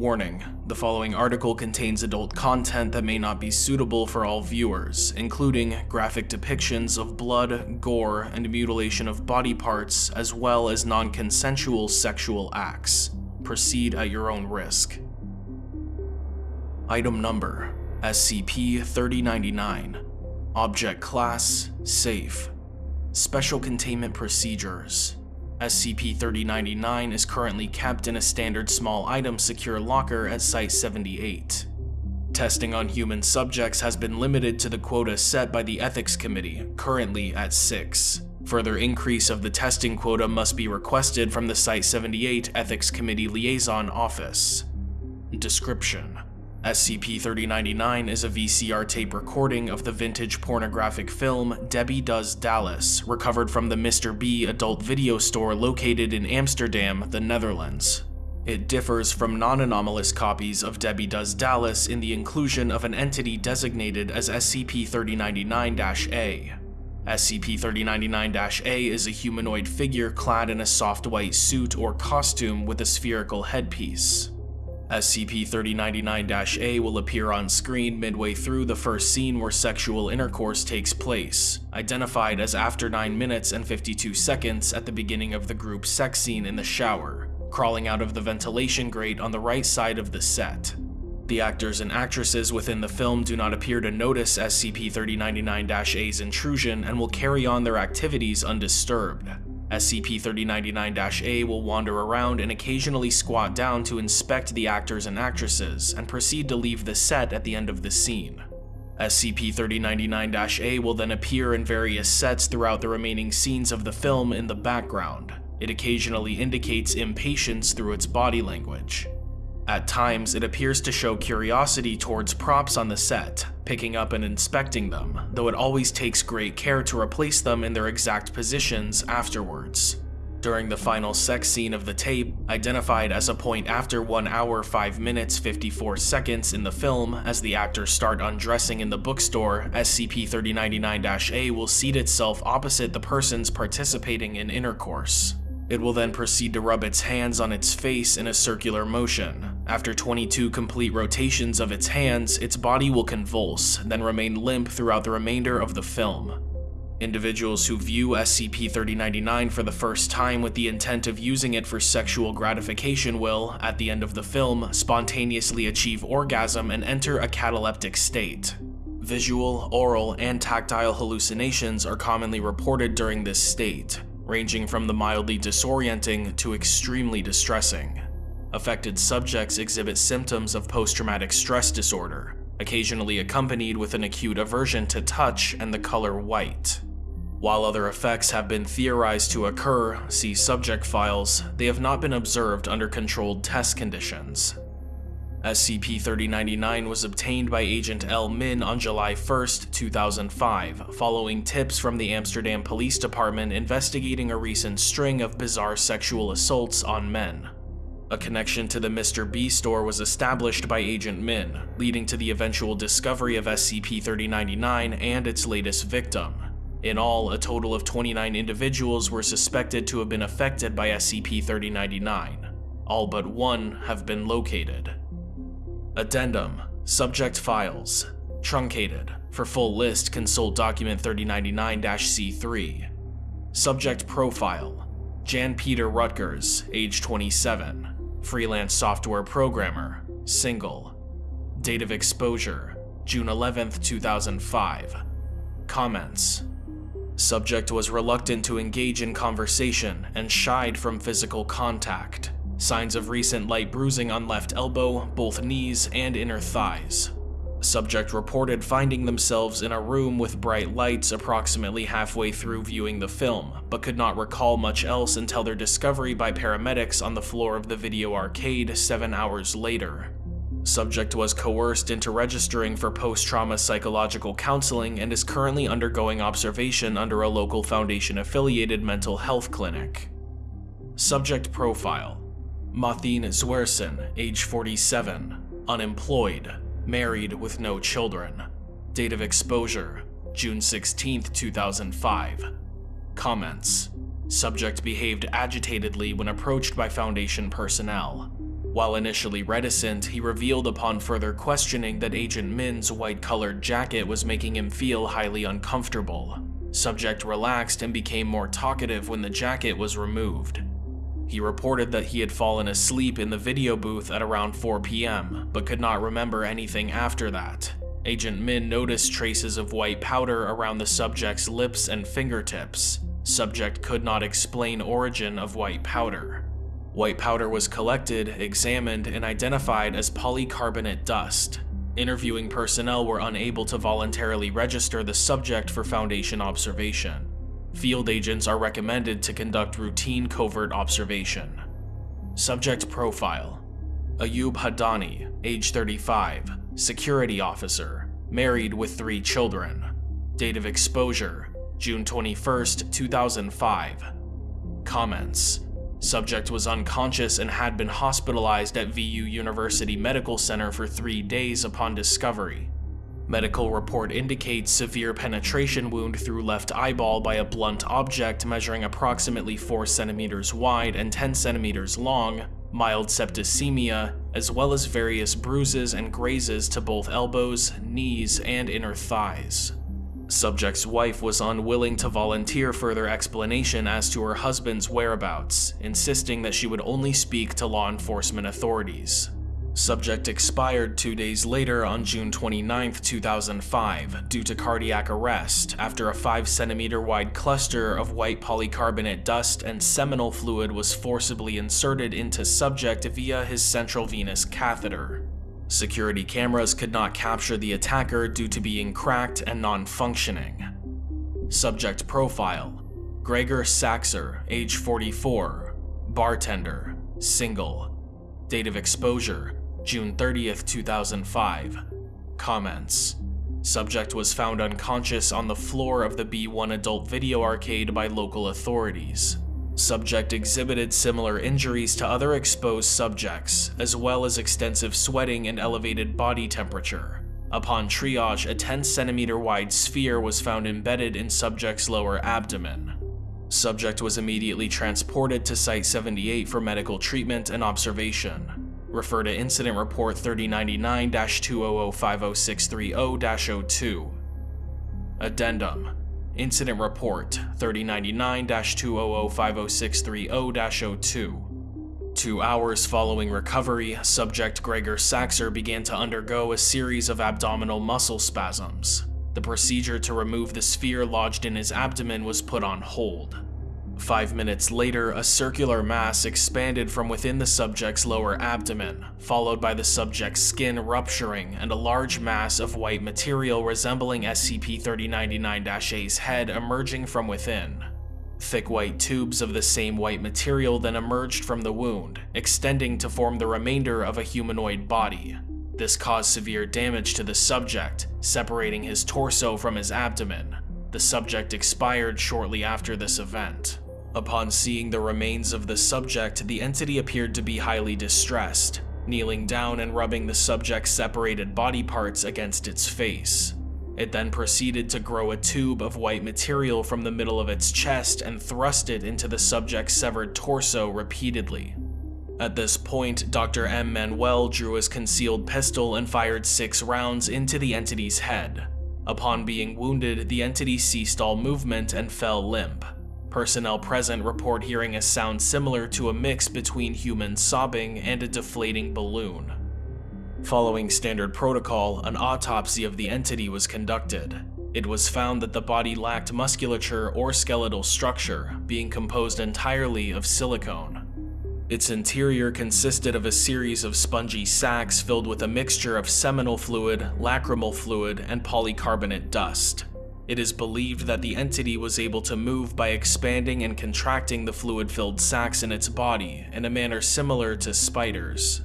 Warning, the following article contains adult content that may not be suitable for all viewers, including graphic depictions of blood, gore, and mutilation of body parts, as well as non-consensual sexual acts. Proceed at your own risk. Item Number SCP-3099 Object Class Safe Special Containment Procedures SCP-3099 is currently kept in a standard small item secure locker at Site-78. Testing on human subjects has been limited to the quota set by the Ethics Committee, currently at 6. Further increase of the testing quota must be requested from the Site-78 Ethics Committee Liaison Office. Description SCP-3099 is a VCR tape recording of the vintage pornographic film Debbie Does Dallas, recovered from the Mr. B adult video store located in Amsterdam, the Netherlands. It differs from non-anomalous copies of Debbie Does Dallas in the inclusion of an entity designated as SCP-3099-A. SCP-3099-A is a humanoid figure clad in a soft white suit or costume with a spherical headpiece. SCP-3099-A will appear on screen midway through the first scene where sexual intercourse takes place, identified as after 9 minutes and 52 seconds at the beginning of the group sex scene in the shower, crawling out of the ventilation grate on the right side of the set. The actors and actresses within the film do not appear to notice SCP-3099-A's intrusion and will carry on their activities undisturbed. SCP-3099-A will wander around and occasionally squat down to inspect the actors and actresses, and proceed to leave the set at the end of the scene. SCP-3099-A will then appear in various sets throughout the remaining scenes of the film in the background. It occasionally indicates impatience through its body language. At times, it appears to show curiosity towards props on the set, picking up and inspecting them, though it always takes great care to replace them in their exact positions afterwards. During the final sex scene of the tape, identified as a point after 1 hour 5 minutes 54 seconds in the film as the actors start undressing in the bookstore, SCP-3099-A will seat itself opposite the persons participating in intercourse. It will then proceed to rub its hands on its face in a circular motion. After 22 complete rotations of its hands, its body will convulse, then remain limp throughout the remainder of the film. Individuals who view SCP-3099 for the first time with the intent of using it for sexual gratification will, at the end of the film, spontaneously achieve orgasm and enter a cataleptic state. Visual, oral, and tactile hallucinations are commonly reported during this state, ranging from the mildly disorienting to extremely distressing. Affected subjects exhibit symptoms of post-traumatic stress disorder, occasionally accompanied with an acute aversion to touch and the color white. While other effects have been theorized to occur, see subject files, they have not been observed under controlled test conditions. SCP-3099 was obtained by Agent L. Min on July 1, 2005, following tips from the Amsterdam Police Department investigating a recent string of bizarre sexual assaults on men. A connection to the Mr. B store was established by Agent Min, leading to the eventual discovery of SCP-3099 and its latest victim. In all, a total of 29 individuals were suspected to have been affected by SCP-3099. All but one have been located. Addendum Subject Files Truncated. For full list, consult Document 3099-C3. Subject Profile Jan Peter Rutgers, age 27. Freelance software programmer. Single. Date of exposure June 11, 2005. Comments Subject was reluctant to engage in conversation and shied from physical contact. Signs of recent light bruising on left elbow, both knees, and inner thighs. Subject reported finding themselves in a room with bright lights approximately halfway through viewing the film, but could not recall much else until their discovery by paramedics on the floor of the video arcade seven hours later. Subject was coerced into registering for post-trauma psychological counseling and is currently undergoing observation under a local Foundation-affiliated mental health clinic. Subject Profile Mathine Zwerson, age 47, unemployed, married with no children. Date of exposure, June 16, 2005. Comments Subject behaved agitatedly when approached by Foundation personnel. While initially reticent, he revealed upon further questioning that Agent Min's white-colored jacket was making him feel highly uncomfortable. Subject relaxed and became more talkative when the jacket was removed. He reported that he had fallen asleep in the video booth at around 4 p.m., but could not remember anything after that. Agent Min noticed traces of white powder around the subject's lips and fingertips. Subject could not explain origin of white powder. White powder was collected, examined, and identified as polycarbonate dust. Interviewing personnel were unable to voluntarily register the subject for Foundation observation. Field agents are recommended to conduct routine covert observation. Subject Profile Ayub Hadani, age 35, security officer, married with three children. Date of exposure June 21, 2005. Comments Subject was unconscious and had been hospitalized at VU University Medical Center for three days upon discovery. Medical report indicates severe penetration wound through left eyeball by a blunt object measuring approximately 4 centimeters wide and 10 centimeters long, mild septicemia, as well as various bruises and grazes to both elbows, knees, and inner thighs. Subject's wife was unwilling to volunteer further explanation as to her husband's whereabouts, insisting that she would only speak to law enforcement authorities. Subject expired two days later on June 29, 2005, due to cardiac arrest after a 5 centimeter wide cluster of white polycarbonate dust and seminal fluid was forcibly inserted into subject via his central venous catheter. Security cameras could not capture the attacker due to being cracked and non-functioning. Subject profile Gregor Saxer, age 44, bartender, single. Date of exposure June 30th, 2005. Comments Subject was found unconscious on the floor of the B1 adult video arcade by local authorities. Subject exhibited similar injuries to other exposed subjects, as well as extensive sweating and elevated body temperature. Upon triage, a 10 centimeter wide sphere was found embedded in subject's lower abdomen. Subject was immediately transported to Site 78 for medical treatment and observation. Refer to Incident Report 3099-200506330-02. Addendum Incident Report 3099-200506330-02. Two hours following recovery, subject Gregor Saxer began to undergo a series of abdominal muscle spasms. The procedure to remove the sphere lodged in his abdomen was put on hold. Five minutes later, a circular mass expanded from within the subject's lower abdomen, followed by the subject's skin rupturing and a large mass of white material resembling SCP-3099-A's head emerging from within. Thick white tubes of the same white material then emerged from the wound, extending to form the remainder of a humanoid body. This caused severe damage to the subject, separating his torso from his abdomen. The subject expired shortly after this event. Upon seeing the remains of the subject, the entity appeared to be highly distressed, kneeling down and rubbing the subject's separated body parts against its face. It then proceeded to grow a tube of white material from the middle of its chest and thrust it into the subject's severed torso repeatedly. At this point, Dr. M. Manuel drew his concealed pistol and fired six rounds into the entity's head. Upon being wounded, the entity ceased all movement and fell limp. Personnel present report hearing a sound similar to a mix between human sobbing and a deflating balloon. Following standard protocol, an autopsy of the entity was conducted. It was found that the body lacked musculature or skeletal structure, being composed entirely of silicone. Its interior consisted of a series of spongy sacs filled with a mixture of seminal fluid, lacrimal fluid, and polycarbonate dust. It is believed that the entity was able to move by expanding and contracting the fluid-filled sacs in its body in a manner similar to spiders.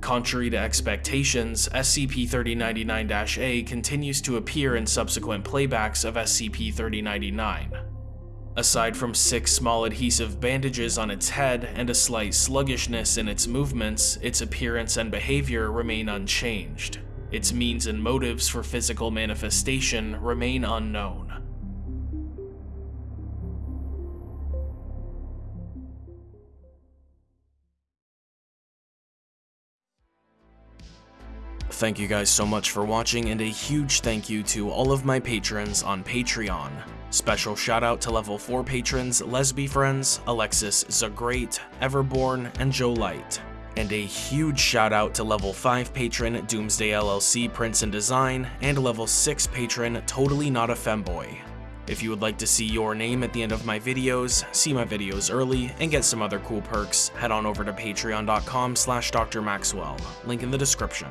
Contrary to expectations, SCP-3099-A continues to appear in subsequent playbacks of SCP-3099. Aside from six small adhesive bandages on its head and a slight sluggishness in its movements, its appearance and behavior remain unchanged. Its means and motives for physical manifestation remain unknown. Thank you guys so much for watching and a huge thank you to all of my patrons on Patreon. Special shout out to level 4 patrons Lesby Friends, Alexis Zagreat, Everborn, and Joe Light. And a huge shout out to level 5 patron Doomsday LLC Prince and Design, and level 6 patron Totally Not a Femboy. If you would like to see your name at the end of my videos, see my videos early, and get some other cool perks, head on over to patreon.com slash drmaxwell, link in the description.